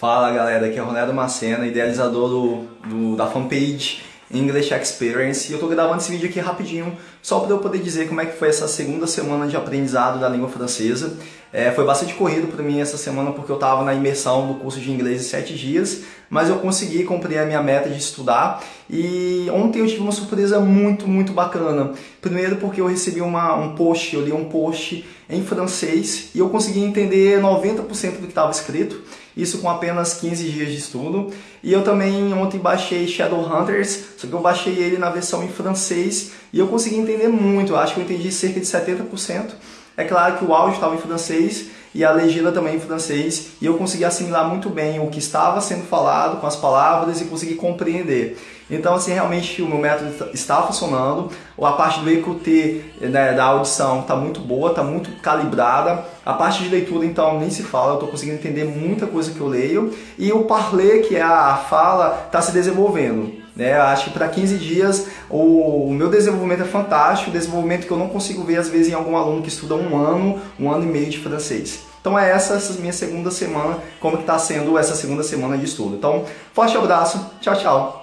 Fala galera, aqui é Ronaldo Macena, idealizador do, do, da fanpage English Experience e eu tô gravando esse vídeo aqui rapidinho só para eu poder dizer como é que foi essa segunda semana de aprendizado da língua francesa. É, foi bastante corrido para mim essa semana porque eu estava na imersão do curso de inglês em sete dias, mas eu consegui cumprir a minha meta de estudar e ontem eu tive uma surpresa muito, muito bacana. Primeiro porque eu recebi uma, um post, eu li um post em francês e eu consegui entender 90% do que estava escrito isso com apenas 15 dias de estudo. E eu também ontem baixei Shadowhunters, só que eu baixei ele na versão em francês e eu consegui entender muito, acho que eu entendi cerca de 70%. É claro que o áudio estava em francês e a legenda também em francês e eu consegui assimilar muito bem o que estava sendo falado com as palavras e consegui compreender. Então, assim, realmente o meu método está funcionando. A parte do EQT, né, da audição, está muito boa, está muito calibrada. A parte de leitura, então, nem se fala, eu estou conseguindo entender muita coisa que eu leio. E o parler, que é a fala, está se desenvolvendo. Né? Acho que para 15 dias o, o, meu desenvolvimento é fantástico, desenvolvimento que eu não consigo ver às vezes em algum aluno que estuda um ano, um ano e meio de francês. Então é essa, essa minha segunda semana, como que está sendo essa segunda semana de estudo. Então, forte abraço, tchau, tchau!